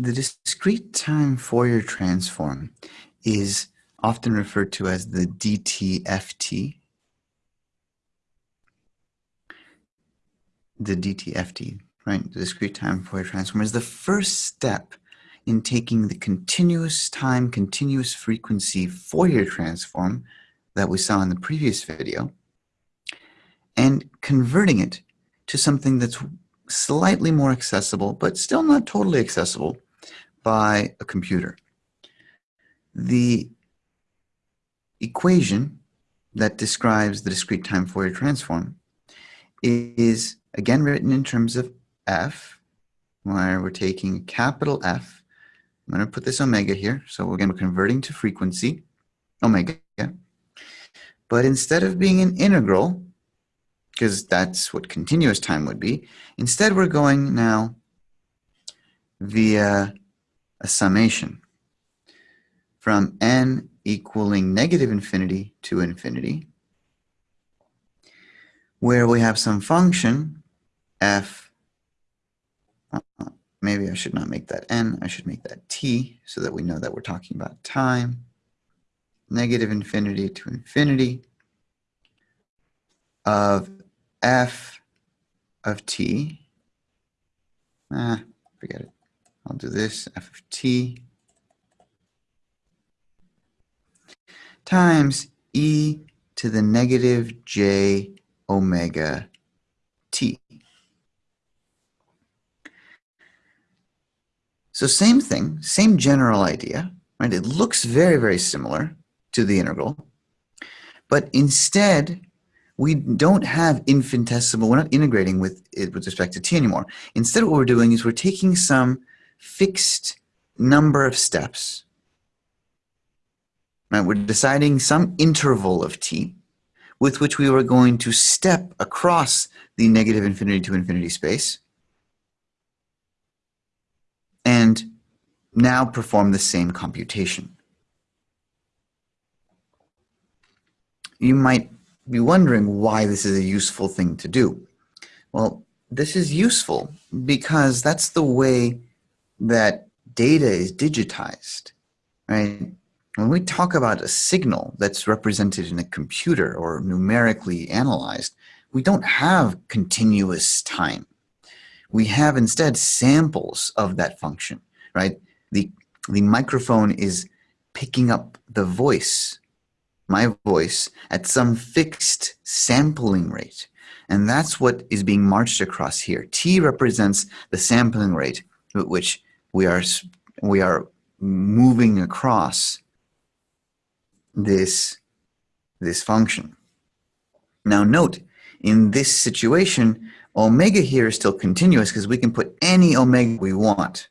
The discrete time Fourier transform is often referred to as the DTFT. The DTFT, right? The discrete time Fourier transform is the first step in taking the continuous time, continuous frequency Fourier transform that we saw in the previous video and converting it to something that's slightly more accessible, but still not totally accessible by a computer. The equation that describes the discrete time Fourier transform is again written in terms of f, where we're taking capital F. I'm going to put this omega here. So again, we're converting to frequency, omega. But instead of being an integral, because that's what continuous time would be, instead we're going now via a summation. From n equaling negative infinity to infinity, where we have some function f, uh, maybe I should not make that n, I should make that t, so that we know that we're talking about time, negative infinity to infinity of f of t, it, This, f of t times e to the negative j omega t. So same thing, same general idea, right? It looks very, very similar to the integral, but instead we don't have infinitesimal, we're not integrating with it with respect to t anymore. Instead what we're doing is we're taking some fixed number of steps. Right? We're deciding some interval of t with which we were going to step across the negative infinity to infinity space and now perform the same computation. You might be wondering why this is a useful thing to do. Well, this is useful because that's the way that data is digitized, right? When we talk about a signal that's represented in a computer or numerically analyzed, we don't have continuous time. We have instead samples of that function, right? The, the microphone is picking up the voice, my voice, at some fixed sampling rate. And that's what is being marched across here. T represents the sampling rate at which we are, we are moving across this, this function. Now note, in this situation, omega here is still continuous because we can put any omega we want.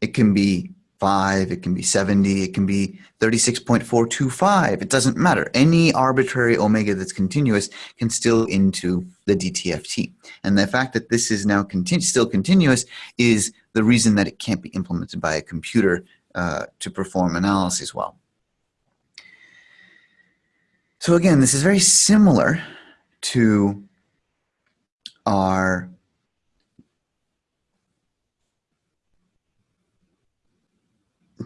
It can be 5, it can be 70, it can be 36.425. It doesn't matter. Any arbitrary omega that's continuous can still into the DTFT. And the fact that this is now continu still continuous is the reason that it can't be implemented by a computer uh, to perform analysis well. So again, this is very similar to our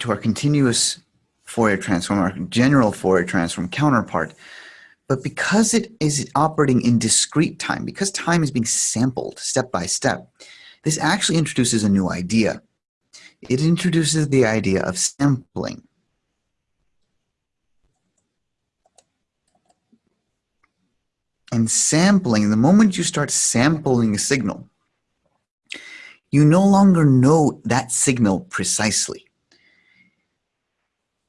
to our continuous Fourier transform, our general Fourier transform counterpart. But because it is operating in discrete time, because time is being sampled step by step, this actually introduces a new idea. It introduces the idea of sampling. And sampling, the moment you start sampling a signal, you no longer know that signal precisely.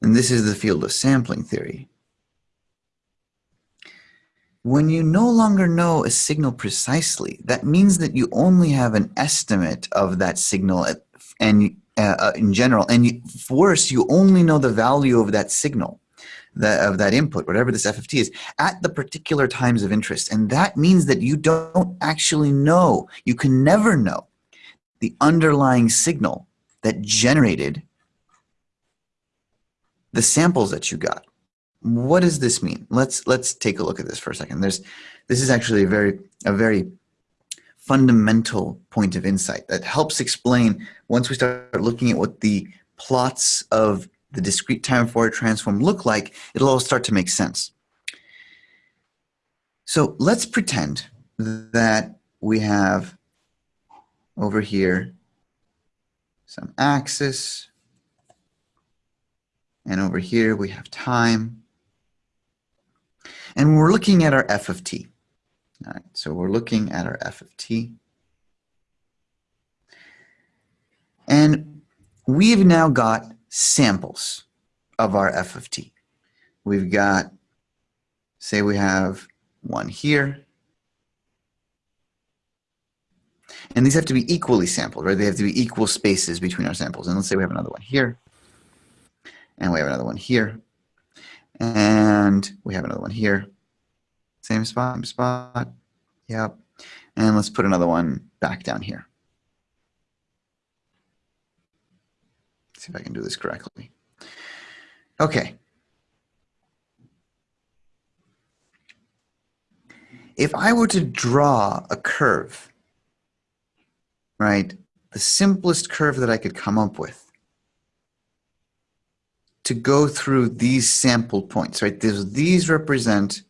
And this is the field of sampling theory. When you no longer know a signal precisely, that means that you only have an estimate of that signal and uh, uh, in general, and worse, you only know the value of that signal of that input, whatever this FFT is, at the particular times of interest. And that means that you don't actually know, you can never know the underlying signal that generated the samples that you got. What does this mean? Let's let's take a look at this for a second. There's this is actually a very a very fundamental point of insight that helps explain once we start looking at what the plots of the discrete time Fourier transform look like, it'll all start to make sense. So let's pretend that we have over here some axis, and over here we have time. And we're looking at our f of t. All right, so we're looking at our f of t. And we've now got samples of our f of t. We've got, say we have one here. And these have to be equally sampled, right? They have to be equal spaces between our samples. And let's say we have another one here. And we have another one here. And we have another one here. Same spot, same spot. Yep. And let's put another one back down here. see if I can do this correctly. Okay. If I were to draw a curve, right, the simplest curve that I could come up with to go through these sample points, right, these, these represent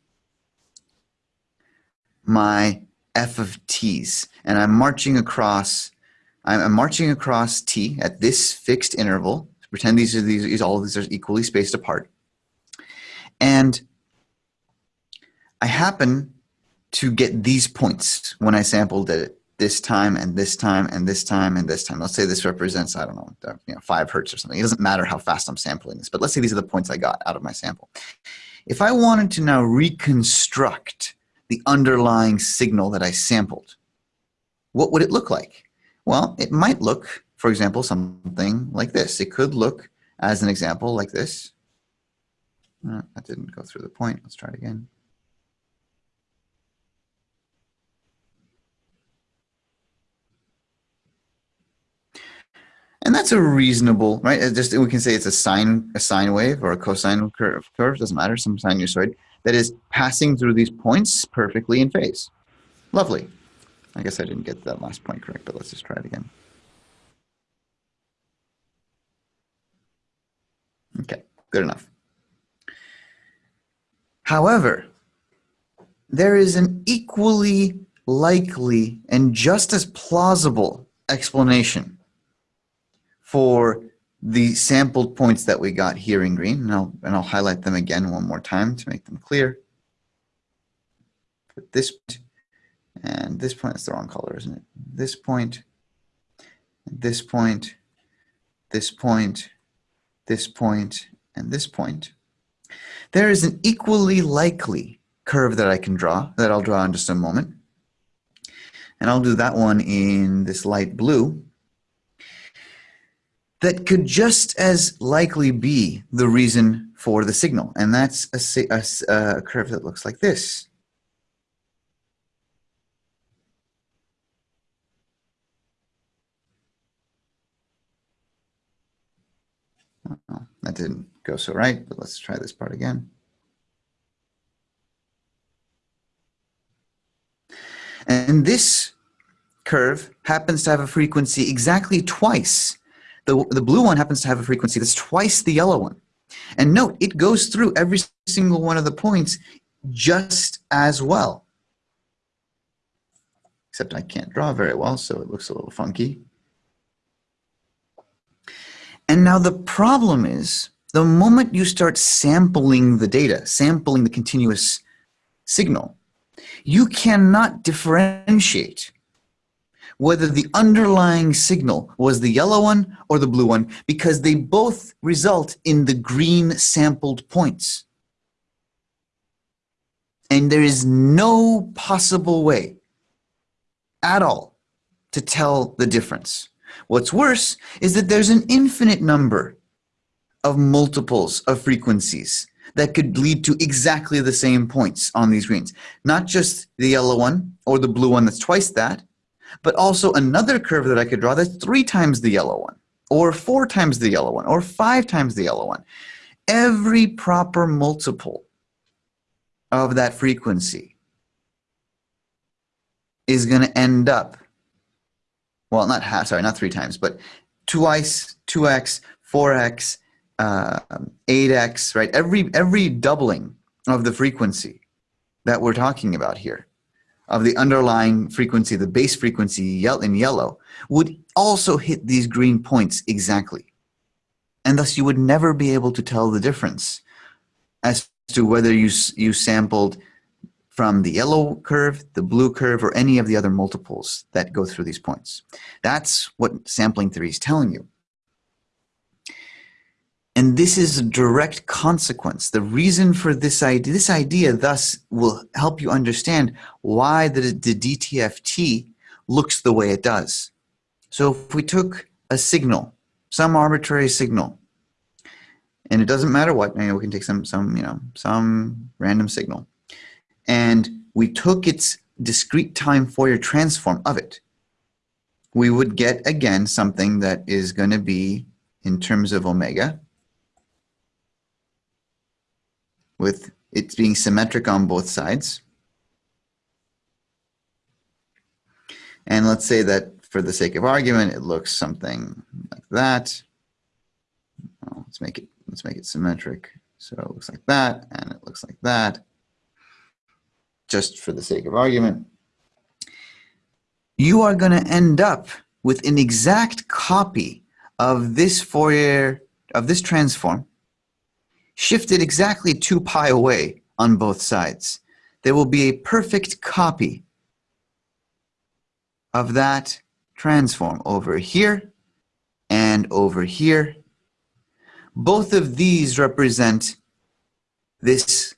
my f of t's, and I'm marching across I'm, marching across t at this fixed interval. Pretend these are these all of these are equally spaced apart, and I happen to get these points when I sampled it this time and this time and this time and this time. Let's say this represents, I don't know, uh, you know, five hertz or something. It doesn't matter how fast I'm sampling this, but let's say these are the points I got out of my sample. If I wanted to now reconstruct the underlying signal that I sampled, what would it look like? Well, it might look, for example, something like this. It could look, as an example, like this. Uh, that didn't go through the point. Let's try it again. And that's a reasonable, right? Just we can say it's a sine, a sine wave or a cosine curve. Curve doesn't matter. Some sinusoid that is passing through these points perfectly in phase. Lovely. I guess I didn't get that last point correct, but let's just try it again. Okay, good enough. However, there is an equally likely and just as plausible explanation for the sampled points that we got here in green, and I'll, and I'll highlight them again one more time to make them clear. Put this and this point is the wrong color, isn't it? This point, this point, this point, this point, and this point. There is an equally likely curve that I can draw, that I'll draw in just a moment. And I'll do that one in this light blue that could just as likely be the reason for the signal. And that's a, a, a curve that looks like this. Oh, that didn't go so right, but let's try this part again. And this curve happens to have a frequency exactly twice. The, the blue one happens to have a frequency that's twice the yellow one. And note, it goes through every single one of the points just as well. Except I can't draw very well, so it looks a little funky. And now the problem is the moment you start sampling the data, sampling the continuous signal, you cannot differentiate whether the underlying signal was the yellow one or the blue one because they both result in the green sampled points. And there is no possible way at all to tell the difference. What's worse is that there's an infinite number of multiples of frequencies that could lead to exactly the same points on these greens. Not just the yellow one or the blue one that's twice that, but also another curve that I could draw that's three times the yellow one, or four times the yellow one, or five times the yellow one. Every proper multiple of that frequency is going to end up, well, not half, sorry, not three times, but twice, 2x, 4x, uh, 8x, right? Every, every doubling of the frequency that we're talking about here, of the underlying frequency, the base frequency in yellow, would also hit these green points exactly. And thus you would never be able to tell the difference as to whether you, you sampled from the yellow curve, the blue curve, or any of the other multiples that go through these points. That's what sampling theory is telling you. And this is a direct consequence. The reason for this idea, this idea thus will help you understand why the, the DTFT looks the way it does. So if we took a signal, some arbitrary signal, and it doesn't matter what, we can take some, some, you know, some random signal, and we took its discrete time Fourier transform of it, we would get, again, something that is going to be, in terms of omega, with it being symmetric on both sides. And let's say that for the sake of argument, it looks something like that. Well, let's make it let's make it symmetric. So it looks like that, and it looks like that. Just for the sake of argument, you are going to end up with an exact copy of this Fourier of this transform shifted exactly 2 pi away on both sides. There will be a perfect copy of that transform over here and over here. Both of these represent this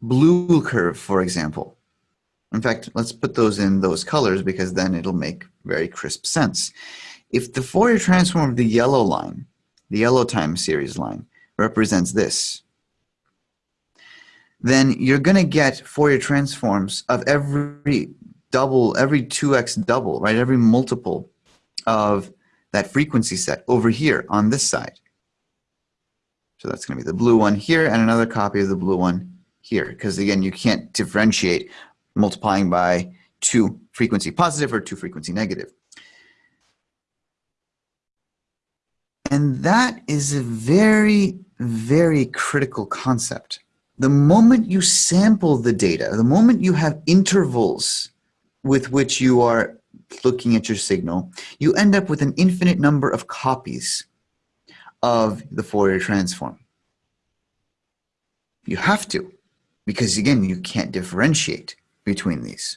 blue curve, for example. In fact, let's put those in those colors because then it'll make very crisp sense. If the Fourier transform of the yellow line, the yellow time series line, represents this, then you're going to get Fourier transforms of every double, every 2x double, right? Every multiple of that frequency set over here on this side. So that's going to be the blue one here and another copy of the blue one here. Because again, you can't differentiate multiplying by two frequency positive or two frequency negative. And that is a very, very critical concept. The moment you sample the data, the moment you have intervals with which you are looking at your signal, you end up with an infinite number of copies of the Fourier transform. You have to, because again, you can't differentiate between these.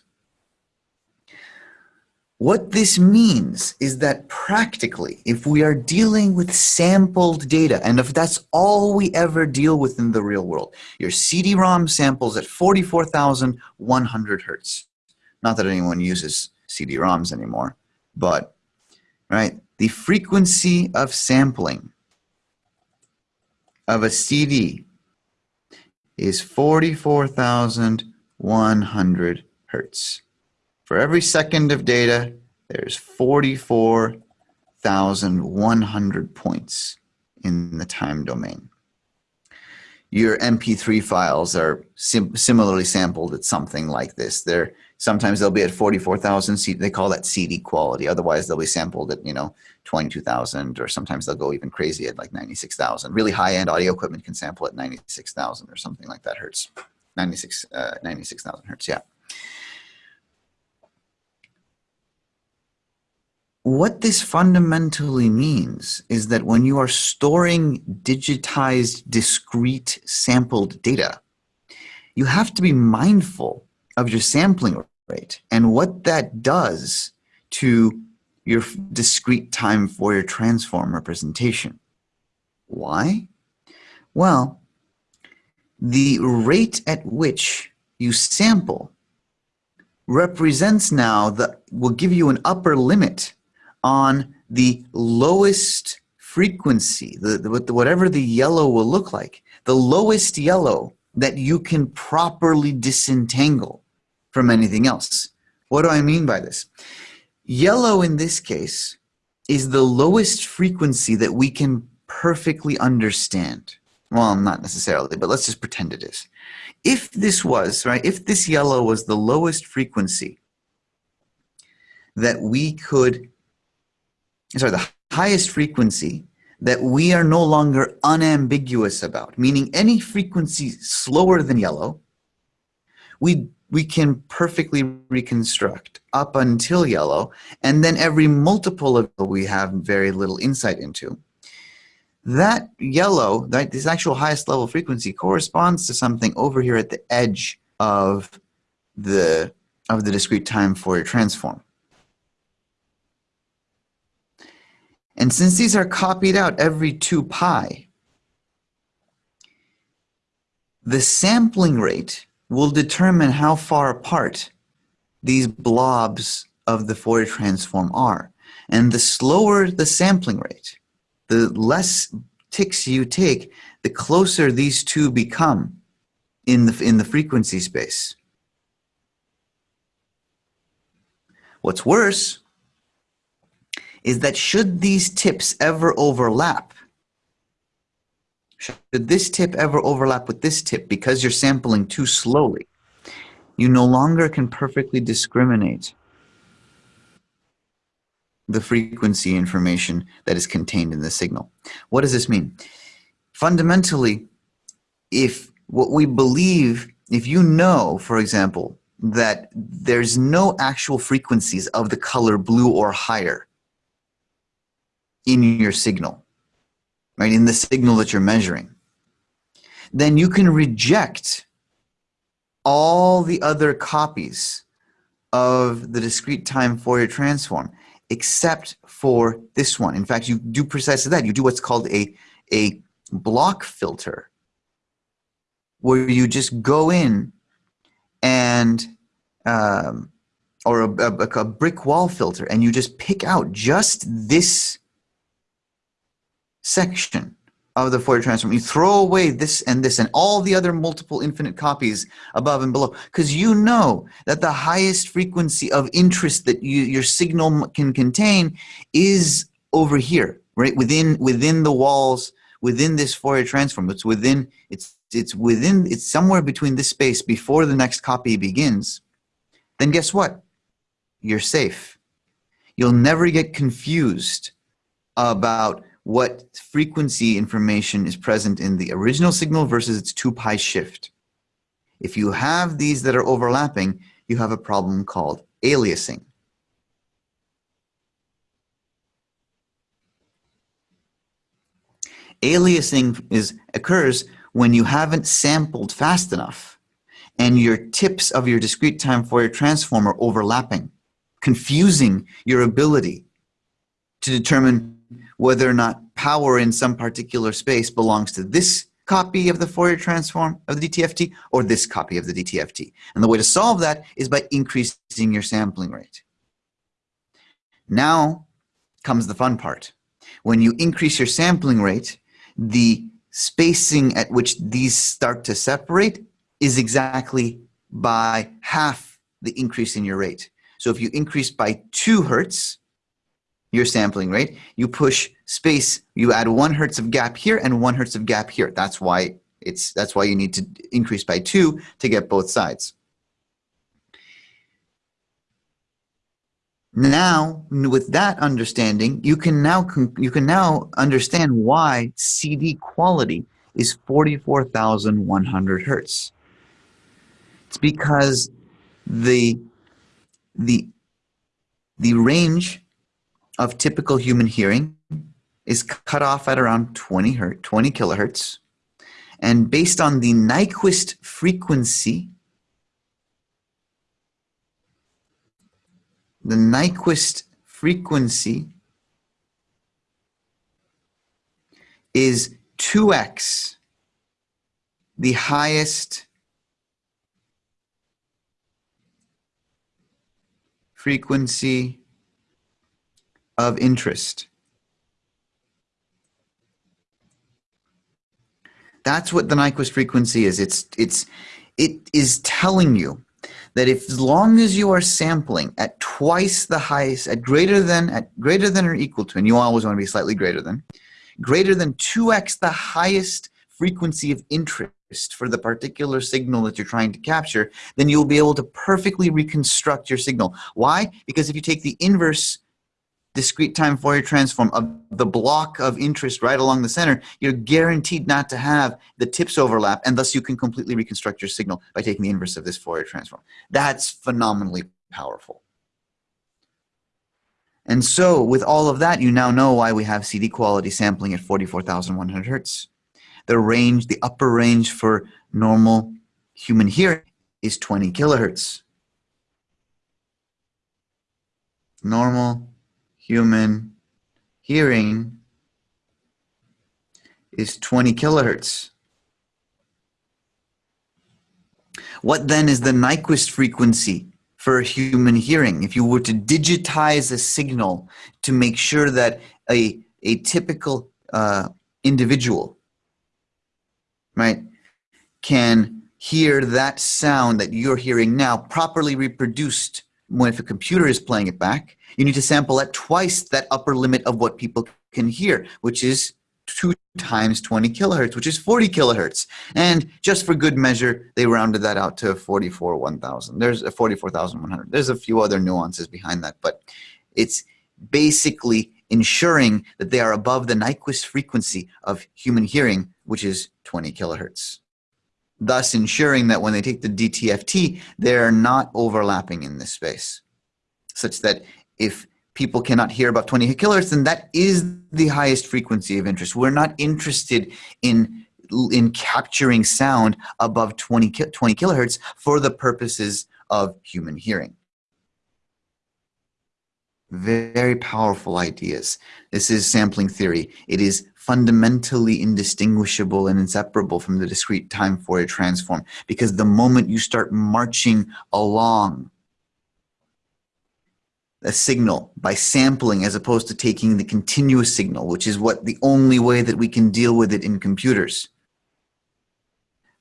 What this means is that practically, if we are dealing with sampled data, and if that's all we ever deal with in the real world, your CD-ROM samples at 44,100 hertz. Not that anyone uses CD-ROMs anymore, but right, the frequency of sampling of a CD is 44,100 hertz. For every second of data, there's 44,100 points in the time domain. Your MP3 files are sim similarly sampled at something like this. They're Sometimes they'll be at 44,000. They call that CD quality. Otherwise, they'll be sampled at, you know, 22,000 or sometimes they'll go even crazy at like 96,000. Really high-end audio equipment can sample at 96,000 or something like that hertz. 96, uh, 96,000 hertz, yeah. What this fundamentally means is that when you are storing digitized, discrete, sampled data, you have to be mindful of your sampling rate and what that does to your discrete time Fourier transform representation. Why? Well, the rate at which you sample represents now that will give you an upper limit on the lowest frequency, the, the, whatever the yellow will look like, the lowest yellow that you can properly disentangle from anything else. What do I mean by this? Yellow in this case is the lowest frequency that we can perfectly understand. well, not necessarily, but let's just pretend it is. If this was, right, if this yellow was the lowest frequency that we could, sorry, the highest frequency that we are no longer unambiguous about, meaning any frequency slower than yellow, we, we can perfectly reconstruct up until yellow, and then every multiple of we have very little insight into. That yellow, that this actual highest level frequency corresponds to something over here at the edge of the, of the discrete time Fourier transform. And since these are copied out every 2 pi, the sampling rate will determine how far apart these blobs of the Fourier transform are. And the slower the sampling rate, the less ticks you take, the closer these two become in the, in the frequency space. What's worse is that should these tips ever overlap, should this tip ever overlap with this tip because you're sampling too slowly, you no longer can perfectly discriminate the frequency information that is contained in the signal. What does this mean? Fundamentally, if what we believe, if you know, for example, that there's no actual frequencies of the color blue or higher in your signal, right, in the signal that you're measuring, then you can reject all the other copies of the discrete time Fourier transform except for this one. In fact, you do precisely that. You do what's called a, a block filter where you just go in and um, or a, a, a brick wall filter and you just pick out just this section of the Fourier transform. You throw away this and this and all the other multiple infinite copies above and below because you know that the highest frequency of interest that you, your signal can contain is over here, right? Within within the walls, within this Fourier transform. It's within it's it's within it's somewhere between this space before the next copy begins. Then guess what? You're safe. You'll never get confused about what frequency information is present in the original signal versus its 2 pi shift. If you have these that are overlapping, you have a problem called aliasing. Aliasing is, occurs when you haven't sampled fast enough and your tips of your discrete time Fourier transform are overlapping, confusing your ability to determine whether or not power in some particular space belongs to this copy of the Fourier transform of the DTFT or this copy of the DTFT. And the way to solve that is by increasing your sampling rate. Now comes the fun part. When you increase your sampling rate, the spacing at which these start to separate is exactly by half the increase in your rate. So if you increase by two hertz, your sampling rate, you push space, you add one hertz of gap here and one hertz of gap here. That's why it's that's why you need to increase by two to get both sides. Now, with that understanding, you can now you can now understand why CD quality is 44,100 hertz. It's because the the the range of typical human hearing is cut off at around 20 hertz, 20 kilohertz. And based on the Nyquist frequency, the Nyquist frequency is 2x the highest frequency of interest. That's what the Nyquist frequency is. It's, it's, it is telling you that if as long as you are sampling at twice the highest, at greater than, at greater than or equal to, and you always want to be slightly greater than, greater than 2x the highest frequency of interest for the particular signal that you're trying to capture, then you'll be able to perfectly reconstruct your signal. Why? Because if you take the inverse discrete time Fourier transform of the block of interest right along the center, you're guaranteed not to have the tips overlap, and thus you can completely reconstruct your signal by taking the inverse of this Fourier transform. That's phenomenally powerful. And so with all of that, you now know why we have CD quality sampling at 44,100 hertz. The range, the upper range for normal human hearing is 20 kilohertz. Normal human hearing is 20 kilohertz. What then is the Nyquist frequency for human hearing? If you were to digitize a signal to make sure that a, a typical uh, individual, right, can hear that sound that you're hearing now properly reproduced when if a computer is playing it back, you need to sample at twice that upper limit of what people can hear, which is two times 20 kilohertz, which is 40 kilohertz. And just for good measure, they rounded that out to 44 1000. There's a 44,100. There's a few other nuances behind that, but it's basically ensuring that they are above the Nyquist frequency of human hearing, which is 20 kilohertz thus ensuring that when they take the DTFT, they're not overlapping in this space, such that if people cannot hear above 20 kilohertz, then that is the highest frequency of interest. We're not interested in in capturing sound above 20, 20 kilohertz for the purposes of human hearing. Very powerful ideas. This is sampling theory. It is fundamentally indistinguishable and inseparable from the discrete time Fourier transform. Because the moment you start marching along a signal by sampling as opposed to taking the continuous signal, which is what the only way that we can deal with it in computers,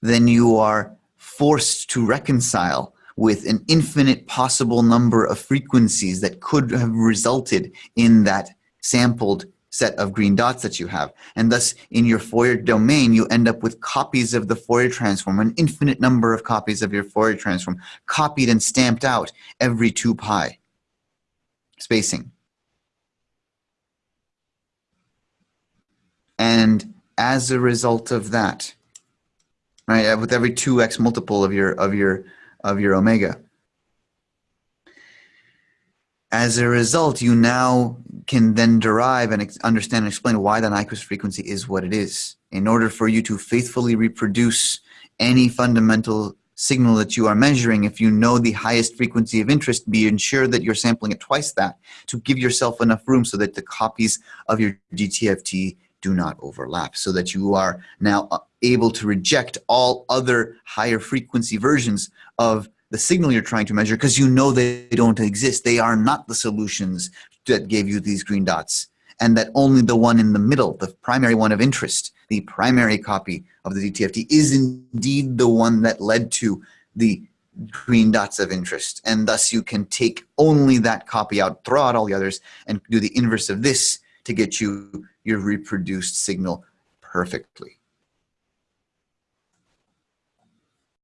then you are forced to reconcile with an infinite possible number of frequencies that could have resulted in that sampled set of green dots that you have. And thus, in your Fourier domain, you end up with copies of the Fourier transform, an infinite number of copies of your Fourier transform, copied and stamped out every 2 pi spacing. And as a result of that, right, with every 2x multiple of your, of your, of your omega, as a result, you now can then derive and understand and explain why the Nyquist frequency is what it is. In order for you to faithfully reproduce any fundamental signal that you are measuring, if you know the highest frequency of interest, be ensure that you're sampling it twice that to give yourself enough room so that the copies of your DTFT do not overlap, so that you are now uh, able to reject all other higher frequency versions of the signal you're trying to measure because you know they don't exist. They are not the solutions that gave you these green dots and that only the one in the middle, the primary one of interest, the primary copy of the DTFT is indeed the one that led to the green dots of interest. And thus you can take only that copy out, throw out all the others, and do the inverse of this to get you your reproduced signal perfectly.